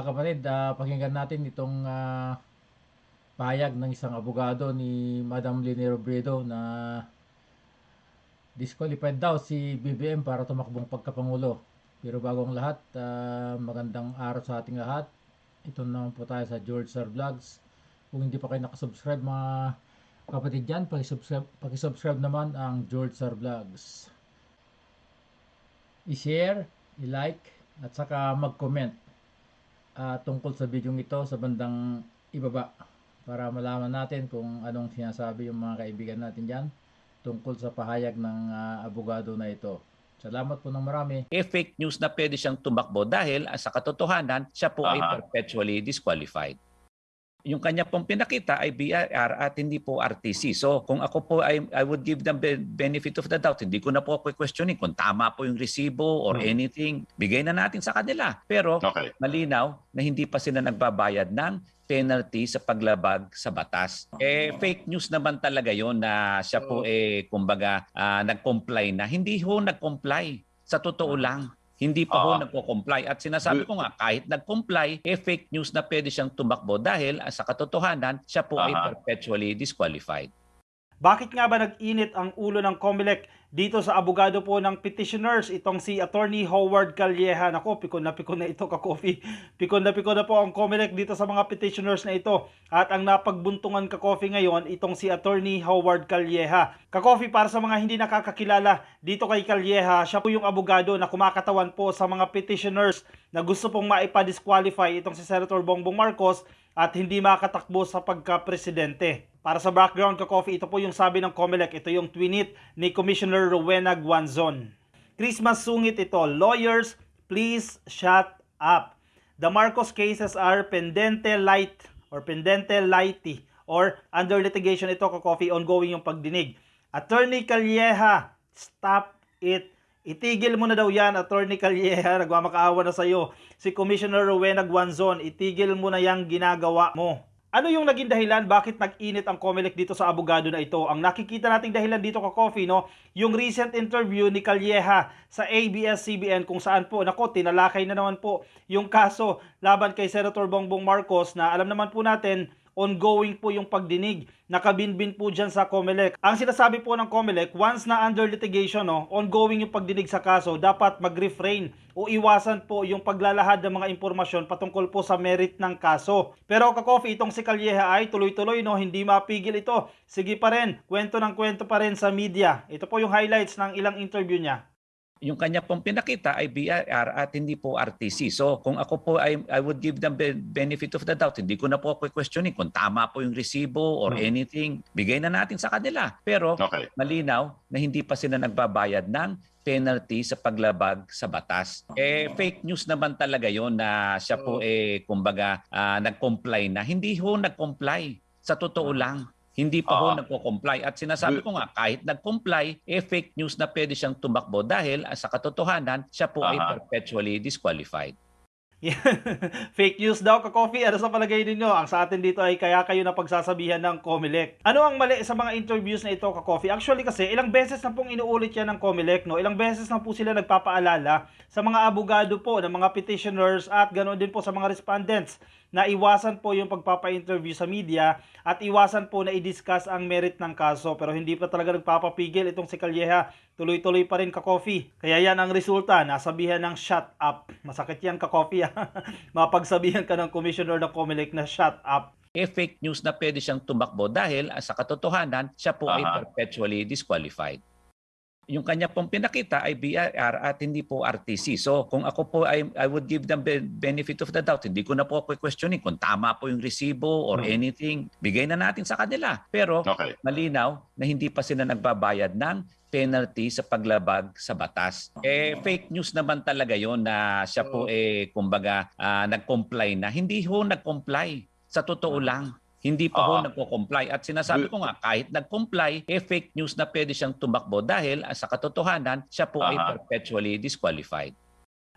Mga kapatid, ah, pakinggan natin itong ah, pahayag ng isang abogado ni Madam Lini Robredo na disqualified daw si BBM para tumakbong pagkapangulo. Pero bago ang lahat, ah, magandang araw sa ating lahat. Ito naman po tayo sa George Sir Vlogs. Kung hindi pa kayo nakasubscribe mga kapatid dyan, pakisubscribe, pakisubscribe naman ang George Sir Vlogs. I-share, i-like, at saka mag-comment ah, tungkol sa video ito sa bandang ibaba para malaman natin kung anong sinasabi yung mga kaibigan natin dyan tungkol sa pahayag ng ah, abogado na ito. Salamat po ng marami. eh fake news na pwede siyang tumakbo dahil ah, sa katotohanan siya po ay Aha. perpetually disqualified. Yung kanya pong pinakita ay BIR at hindi po RTC. So kung ako po ay I would give them the benefit of the doubt. Hindi ko na po questioning kung tama po yung resibo or Hmm. anything. Bigay na natin sa kanila. Pero Okay. malinaw na hindi pa sila nagbabayad ng penalty sa paglabag sa batas. Eh fake news naman talaga 'yon na siya po eh kumbaga ah, nag-comply na. Hindi ho nag-comply. Sa totoo lang, hindi pa ho Ah. nagko-comply at sinasabi ko nga kahit nag-comply, eh fake news na pwede siyang tumakbo dahil ah, sa katotohanan siya po ay Aha. perpetually disqualified. Bakit nga ba nag-init ang ulo ng COMELEC dito sa abogado po ng petitioners itong si Attorney Howard Calleja. Nako, pikon na pikon na ito ka-coffee. Pikon na pikon na po ang COMELEC dito sa mga petitioners na ito. At ang napagbuntungan ka-coffee ngayon itong si Attorney Howard Calleja. Ka-coffee para sa mga hindi nakakakilala dito kay Calleja, siya po yung abogado na kumakatawan po sa mga petitioners na gusto pong maipa-disqualify itong si Senator Bongbong Marcos at hindi makatakbo sa pagka-presidente. Para sa background ka coffee, ito po yung sabi ng COMELEC. Ito yung tweet ni Commissioner Rowena Guanzon. Christmas sungit ito. Lawyers, please shut up. The Marcos cases are pendente light or pendente lighty or under litigation ito ka coffee ongoing yung pagdinig. Attorney Calleja, stop it. Itigil mo na daw yan, Attorney Calleja. Nagmamakaawa na sa'yo. Si Commissioner Rowena Guanzon, itigil mo na yung ginagawa mo. Ano yung naging dahilan bakit nag-init ang COMELEC dito sa abogado na ito? Ang nakikita nating dahilan dito ka Coffee, no? Yung recent interview ni Calleja sa ABS-CBN kung saan po, nako, tinalakay na naman po yung kaso laban kay Senator Bongbong Marcos na alam naman po natin ongoing po yung pagdinig. Nakabinbin po dyan sa COMELEC. Ang sinasabi po ng COMELEC, once na under litigation, no, ongoing yung pagdinig sa kaso, dapat mag-refrain o iwasan po yung paglalahad ng mga impormasyon patungkol po sa merit ng kaso. Pero kakofi, itong si Calleja ay tuloy-tuloy, no, hindi mapigil ito. Sige pa rin, kwento ng kwento pa rin sa media. Ito po yung highlights ng ilang interview niya. Yung kanya pong pinakita ay BIR at hindi po RTC. So kung ako po ay I would give them the benefit of the doubt. Hindi ko na po questioning kung tama po yung resibo or Hmm. anything. Bigay na natin sa kanila. Pero Okay. malinaw na hindi pa sila nagbabayad ng penalty sa paglabag sa batas. Eh fake news naman talaga 'yon na siya po eh kumbaga ah, nag-comply na. Hindi ho nag-comply. Sa totoo lang. Hindi pa ho Ah. nagko-comply at sinasabi ko nga kahit nag-comply eh fake news na pwede siyang tumakbo dahil ah, sa katotohanan siya po ay Aha. perpetually disqualified. Fake news daw ka-coffee. Ano sa palagay ninyo? Ang sa atin dito ay kaya kayo na pagsasabihan ng COMELEC. Ano ang mali sa mga interviews na ito ka-coffee? Actually kasi ilang beses na pong inuulit yan ng COMELEC. No? Ilang beses na po sila nagpapaalala sa mga abogado po, ng mga petitioners at ganoon din po sa mga respondents na iwasan po yung pagpapa-interview sa media at iwasan po na i-discuss ang merit ng kaso. Pero hindi pa talaga nagpapapigil itong si Calleja. Tuloy-tuloy pa rin ka-coffee. Kaya yan ang resulta. Nasabihan ng shut up. Masakit yan ka-coffee. ah. Mapagsabihan ka ng commissioner ng COMELEC na shut up. Eh fake news na pwede siyang tumakbo dahil ah, sa katotohanan siya po ay Aha. perpetually disqualified. Yung kanya pong pinakita ay BIR at hindi po RTC. So kung ako po ay I would give them the benefit of the doubt. Hindi ko na po questioning kung tama po yung resibo or Hmm. anything. Bigay na natin sa kanila. Pero Okay. malinaw na hindi pa sila nagbabayad ng penalty sa paglabag sa batas. Eh fake news naman talaga 'yon na siya po eh kumbaga ah, nag-comply na. Hindi ho nag-comply. Sa totoo lang. Hindi pa ho Ah. nagko-comply at sinasabi ko nga kahit nag-comply eh fake news na pwede siyang tumakbo dahil ah, sa katotohanan siya po ay Aha. perpetually disqualified.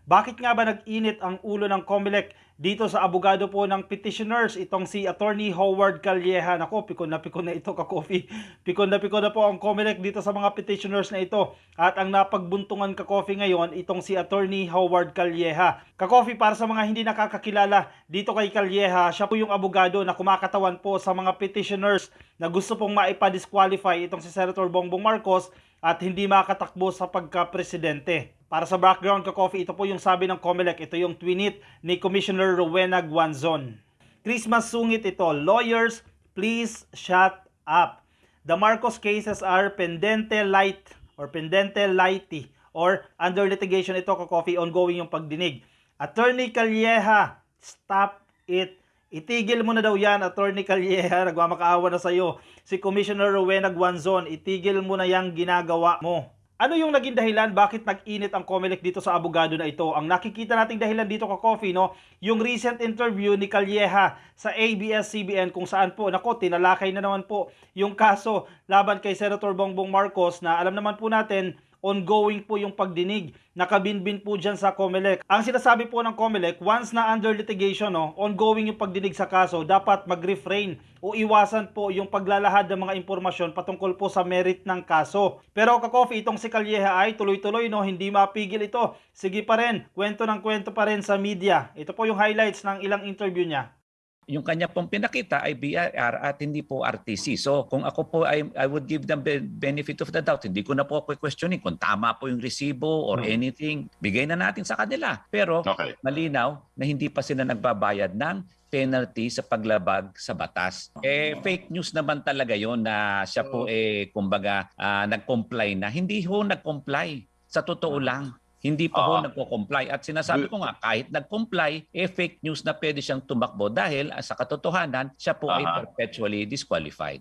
Bakit nga ba nag-init ang ulo ng COMELEC dito sa abogado po ng petitioners itong si Attorney Howard Calleja. Nako, pikon na pikon na ito ka-coffee. Pikon na pikon na po ang COMELEC dito sa mga petitioners na ito. At ang napagbuntungan ka-coffee ngayon itong si Attorney Howard Calleja. Ka-coffee para sa mga hindi nakakakilala dito kay Calleja, siya po yung abogado na kumakatawan po sa mga petitioners na gusto pong maipa-disqualify itong si Senator Bongbong Marcos at hindi makatakbo sa pagka-presidente. Para sa background ka coffee, ito po yung sabi ng COMELEC. Ito yung tweet ni Commissioner Rowena Guanzon. Christmas sungit ito. Lawyers, please shut up. The Marcos cases are pendente light or pendente lighty or under litigation ito ka coffee ongoing yung pagdinig. Attorney Calleja, stop it. Itigil mo na daw yan, Attorney Calleja. Nagmamakaawa na sa'yo. Si Commissioner Rowena Guanzon, itigil mo na yung ginagawa mo. Ano yung naging dahilan bakit nag-init ang COMELEC dito sa abogado na ito? Ang nakikita nating dahilan dito ka coffee, no? Yung recent interview ni Calleja sa ABS-CBN kung saan po, nako, tinalakay na naman po yung kaso laban kay Senator Bongbong Marcos na alam naman po natin, ongoing po yung pagdinig. Nakabinbin po dyan sa COMELEC. Ang sinasabi po ng COMELEC, once na under litigation, no, ongoing yung pagdinig sa kaso, dapat mag-refrain o iwasan po yung paglalahad ng mga impormasyon patungkol po sa merit ng kaso. Pero kakofi, itong si Calleja ay tuloy-tuloy, no, hindi mapigil ito. Sige pa rin, kwento ng kwento pa rin sa media. Ito po yung highlights ng ilang interview niya. Yung kanya pong pinakita ay BIR at hindi po RTC. So kung ako po ay I would give them the benefit of the doubt. Hindi ko na po questioning kung tama po yung resibo or Hmm. anything. Bigay na natin sa kanila. Pero Okay. malinaw na hindi pa sila nagbabayad ng penalty sa paglabag sa batas. Eh fake news naman talaga 'yon na siya po eh kumbaga ah, nag-comply na. Hindi ho nag-comply. Sa totoo lang. Hindi pa ho Ah. nagko-comply. At sinasabi ko nga, kahit nag-comply, eh fake news na pwede siyang tumakbo dahil ah, sa katotohanan, siya po ay Aha. perpetually disqualified.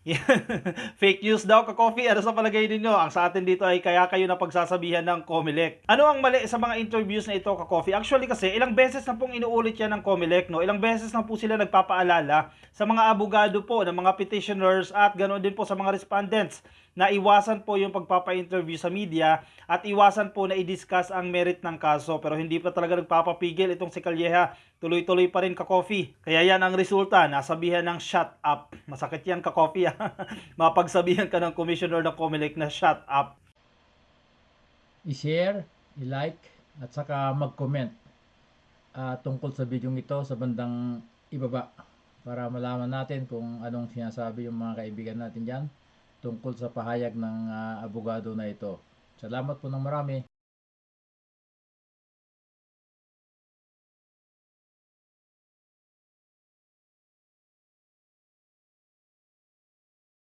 Fake news daw ka coffee. Ano sa palagay ninyo? Ang sa atin dito ay kaya kayo na pagsasabihan ng Comelec. Ano ang mali sa mga interviews na ito ka coffee? Actually kasi ilang beses na pong inuulit yan ng Comelec, no? Ilang beses na po sila nagpapaalala sa mga abogado po, ng mga petitioners at ganoon din po sa mga respondents na iwasan po yung pagpapa-interview sa media at iwasan po na i-discuss ang merit ng kaso pero hindi pa talaga nagpapapigil itong si Calleja tuloy-tuloy pa rin ka coffee kaya yan ang resulta. Nasabihan ng shut up. Masakit yan ka coffee mapagsabihan ka ng commissioner ng Comelec na shut up. I-share, i-like, at saka mag-comment ah, tungkol sa video ito sa bandang ibaba para malaman natin kung anong sinasabi yung mga kaibigan natin dyan tungkol sa pahayag ng ah, abogado na ito. Salamat po ng marami.